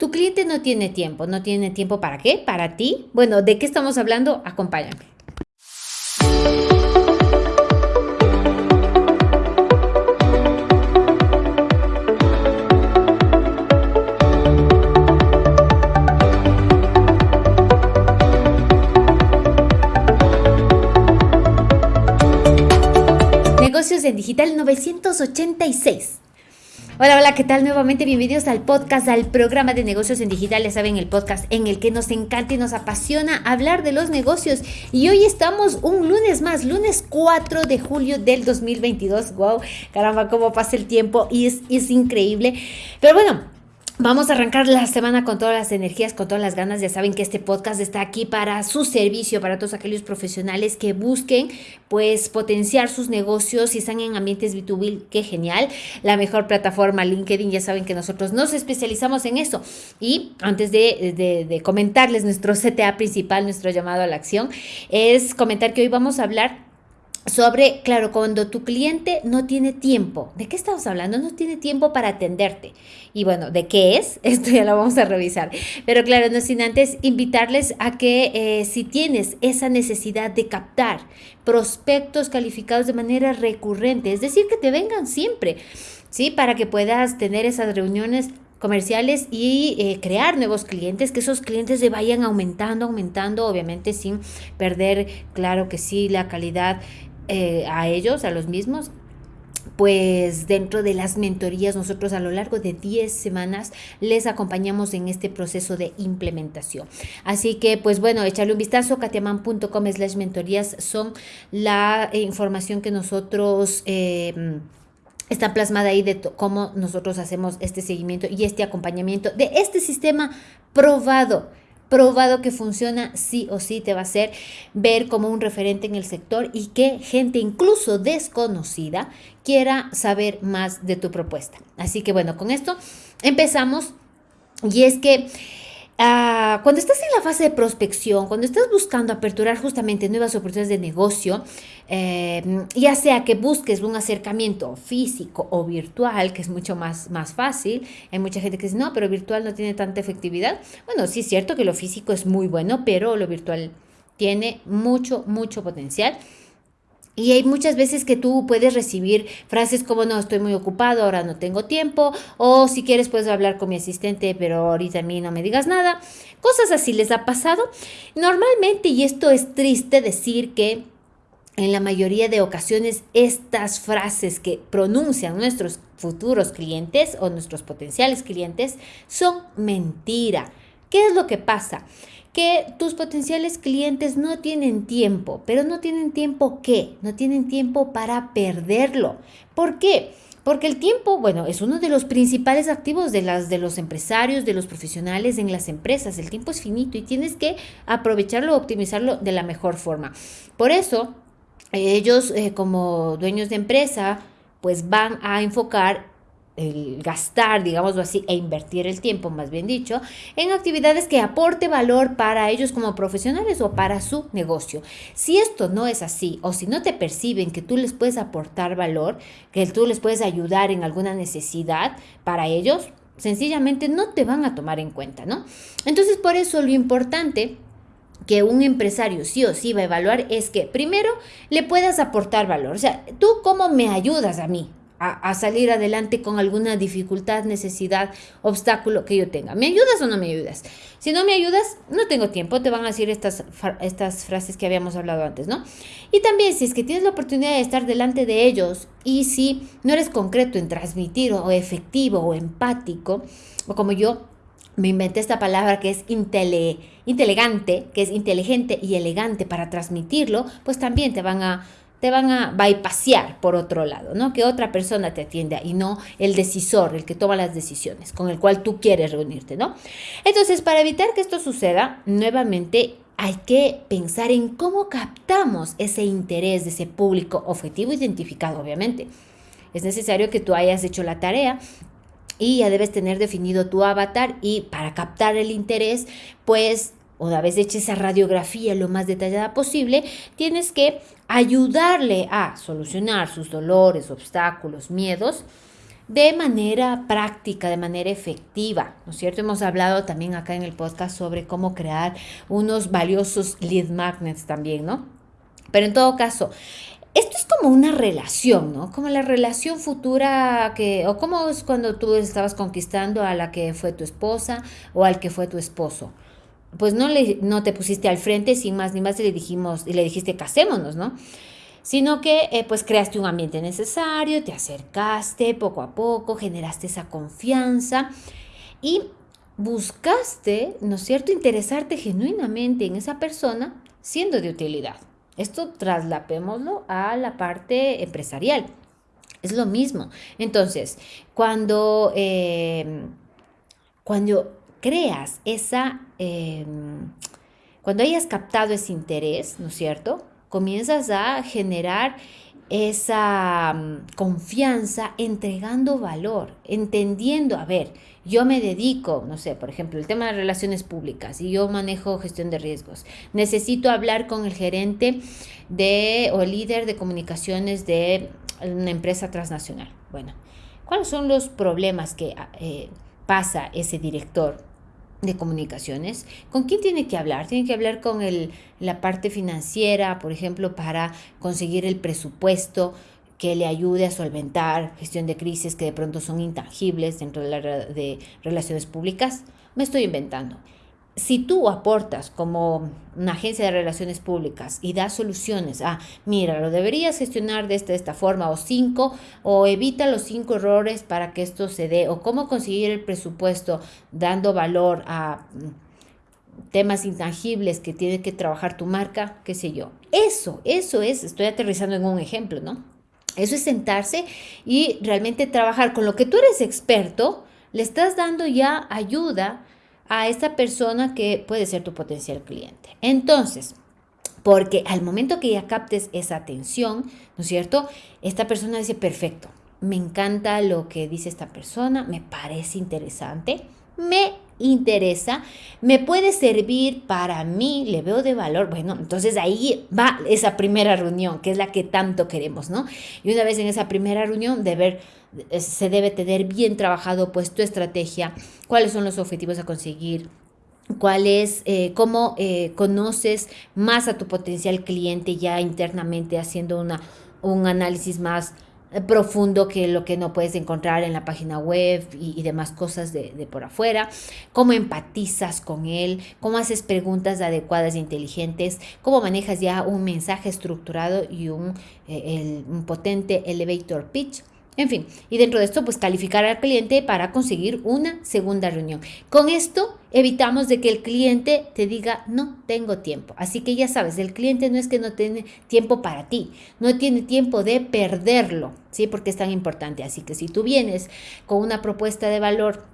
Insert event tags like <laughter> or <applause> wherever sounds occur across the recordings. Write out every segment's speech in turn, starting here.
Tu cliente no tiene tiempo, no tiene tiempo para qué? Para ti. Bueno, ¿de qué estamos hablando? Acompáñame. Negocios en Digital 986. Hola, hola, ¿qué tal? Nuevamente bienvenidos al podcast, al programa de negocios en digital. Ya saben, el podcast en el que nos encanta y nos apasiona hablar de los negocios. Y hoy estamos un lunes más, lunes 4 de julio del 2022. Wow, caramba, cómo pasa el tiempo y es, es increíble. Pero bueno, Vamos a arrancar la semana con todas las energías, con todas las ganas. Ya saben que este podcast está aquí para su servicio, para todos aquellos profesionales que busquen pues potenciar sus negocios y están en ambientes B2B. Qué genial. La mejor plataforma LinkedIn. Ya saben que nosotros nos especializamos en eso. Y antes de, de, de comentarles nuestro CTA principal, nuestro llamado a la acción, es comentar que hoy vamos a hablar sobre, claro, cuando tu cliente no tiene tiempo, ¿de qué estamos hablando? No tiene tiempo para atenderte. Y bueno, ¿de qué es? <laughs> Esto ya lo vamos a revisar. Pero claro, no sin antes invitarles a que eh, si tienes esa necesidad de captar prospectos calificados de manera recurrente, es decir, que te vengan siempre, ¿sí? Para que puedas tener esas reuniones comerciales y eh, crear nuevos clientes, que esos clientes se vayan aumentando, aumentando, obviamente sin perder, claro que sí, la calidad eh, a ellos, a los mismos, pues dentro de las mentorías nosotros a lo largo de 10 semanas les acompañamos en este proceso de implementación. Así que pues bueno, echarle un vistazo, katiaman.com slash mentorías son la información que nosotros... Eh, está plasmada ahí de cómo nosotros hacemos este seguimiento y este acompañamiento de este sistema probado probado que funciona, sí o sí te va a hacer ver como un referente en el sector y que gente incluso desconocida quiera saber más de tu propuesta. Así que bueno, con esto empezamos y es que Ah, cuando estás en la fase de prospección, cuando estás buscando aperturar justamente nuevas oportunidades de negocio, eh, ya sea que busques un acercamiento físico o virtual, que es mucho más, más fácil, hay mucha gente que dice, no, pero virtual no tiene tanta efectividad. Bueno, sí es cierto que lo físico es muy bueno, pero lo virtual tiene mucho, mucho potencial. Y hay muchas veces que tú puedes recibir frases como no, estoy muy ocupado, ahora no tengo tiempo, o si quieres puedes hablar con mi asistente, pero ahorita a mí no me digas nada. Cosas así les ha pasado. Normalmente, y esto es triste decir que en la mayoría de ocasiones estas frases que pronuncian nuestros futuros clientes o nuestros potenciales clientes son mentira. ¿Qué es lo que pasa? Que tus potenciales clientes no tienen tiempo, pero no tienen tiempo qué? No tienen tiempo para perderlo. ¿Por qué? Porque el tiempo, bueno, es uno de los principales activos de, las, de los empresarios, de los profesionales en las empresas. El tiempo es finito y tienes que aprovecharlo, optimizarlo de la mejor forma. Por eso, ellos eh, como dueños de empresa, pues van a enfocar el gastar, digámoslo así, e invertir el tiempo, más bien dicho, en actividades que aporte valor para ellos como profesionales o para su negocio. Si esto no es así, o si no te perciben que tú les puedes aportar valor, que tú les puedes ayudar en alguna necesidad para ellos, sencillamente no te van a tomar en cuenta, ¿no? Entonces, por eso lo importante que un empresario sí o sí va a evaluar es que primero le puedas aportar valor. O sea, tú cómo me ayudas a mí, a, salir adelante con alguna dificultad, necesidad, obstáculo que yo tenga. ¿Me ayudas o no me ayudas? Si no me ayudas, no tengo tiempo, te van a decir estas, estas frases que habíamos hablado antes, ¿no? Y también si es que tienes la oportunidad de estar delante de ellos y si no eres concreto en transmitir o efectivo o empático, o como yo, me inventé esta palabra que es intele, inteligente, que es inteligente y elegante para transmitirlo, pues también te van a te van a bypasear por otro lado, ¿no? Que otra persona te atienda y no el decisor, el que toma las decisiones, con el cual tú quieres reunirte, ¿no? Entonces, para evitar que esto suceda, nuevamente hay que pensar en cómo captamos ese interés de ese público objetivo identificado, obviamente. Es necesario que tú hayas hecho la tarea y ya debes tener definido tu avatar y para captar el interés, pues una vez hecha esa radiografía lo más detallada posible, tienes que ayudarle a solucionar sus dolores, obstáculos, miedos, de manera práctica, de manera efectiva, ¿no es cierto? Hemos hablado también acá en el podcast sobre cómo crear unos valiosos lead magnets también, ¿no? Pero en todo caso, esto es como una relación, ¿no? Como la relación futura que, o como es cuando tú estabas conquistando a la que fue tu esposa o al que fue tu esposo. Pues no, le, no te pusiste al frente sin más ni más y le dijimos, y le dijiste casémonos, ¿no? Sino que eh, pues creaste un ambiente necesario, te acercaste poco a poco, generaste esa confianza y buscaste, ¿no es cierto?, interesarte genuinamente en esa persona siendo de utilidad. Esto traslapémoslo a la parte empresarial. Es lo mismo. Entonces, cuando, eh, cuando creas esa, eh, cuando hayas captado ese interés, ¿no es cierto? Comienzas a generar esa mm, confianza entregando valor, entendiendo, a ver, yo me dedico, no sé, por ejemplo, el tema de relaciones públicas y yo manejo gestión de riesgos. Necesito hablar con el gerente de o líder de comunicaciones de una empresa transnacional. Bueno, ¿cuáles son los problemas que eh, pasa ese director? De comunicaciones. ¿Con quién tiene que hablar? Tiene que hablar con el, la parte financiera, por ejemplo, para conseguir el presupuesto que le ayude a solventar gestión de crisis que de pronto son intangibles dentro de, la, de relaciones públicas. Me estoy inventando. Si tú aportas como una agencia de relaciones públicas y das soluciones a, mira, lo deberías gestionar de esta, de esta forma, o cinco, o evita los cinco errores para que esto se dé, o cómo conseguir el presupuesto dando valor a temas intangibles que tiene que trabajar tu marca, qué sé yo. Eso, eso es, estoy aterrizando en un ejemplo, ¿no? Eso es sentarse y realmente trabajar con lo que tú eres experto, le estás dando ya ayuda a esta persona que puede ser tu potencial cliente. Entonces, porque al momento que ya captes esa atención, ¿no es cierto? Esta persona dice, perfecto, me encanta lo que dice esta persona, me parece interesante, me interesa, me puede servir para mí, le veo de valor, bueno, entonces ahí va esa primera reunión, que es la que tanto queremos, ¿no? Y una vez en esa primera reunión, de ver, eh, se debe tener bien trabajado pues tu estrategia, cuáles son los objetivos a conseguir, cuál es, eh, cómo eh, conoces más a tu potencial cliente ya internamente haciendo una, un análisis más profundo que lo que no puedes encontrar en la página web y, demás cosas de, por afuera, cómo empatizas con él, cómo haces preguntas adecuadas e inteligentes, cómo manejas ya un mensaje estructurado y un, eh, un potente elevator pitch en fin, y dentro de esto, pues calificar al cliente para conseguir una segunda reunión. Con esto evitamos de que el cliente te diga, no tengo tiempo. Así que ya sabes, el cliente no es que no tiene tiempo para ti, no tiene tiempo de perderlo, ¿sí? Porque es tan importante. Así que si tú vienes con una propuesta de valor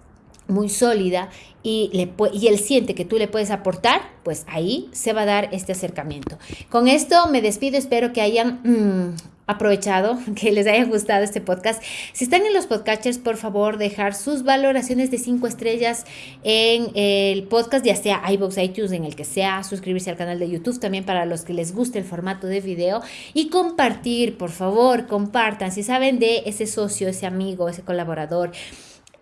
muy sólida y, le, y él siente que tú le puedes aportar, pues ahí se va a dar este acercamiento. Con esto me despido, espero que hayan mm, aprovechado, <laughs> que les haya gustado este podcast. Si están en los podcasters, por favor, dejar sus valoraciones de cinco estrellas en el podcast, ya sea iVoox, iTunes, en el que sea, suscribirse al canal de YouTube también para los que les guste el formato de video y compartir, por favor, compartan. Si saben de ese socio, ese amigo, ese colaborador,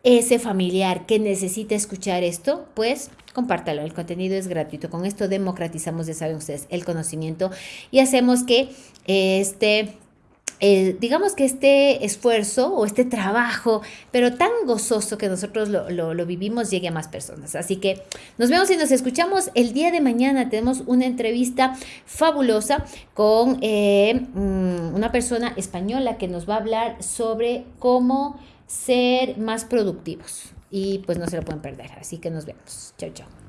ese familiar que necesita escuchar esto, pues compártalo. El contenido es gratuito. Con esto democratizamos, ya saben ustedes, el conocimiento y hacemos que este eh, digamos que este esfuerzo o este trabajo, pero tan gozoso que nosotros lo, vivimos, llegue a más personas. Así que nos vemos y nos escuchamos el día de mañana. Tenemos una entrevista fabulosa con eh, mm, una persona española que nos va a hablar sobre cómo ser más productivos. Y pues no se lo pueden perder. Así que nos vemos. Chao, chao.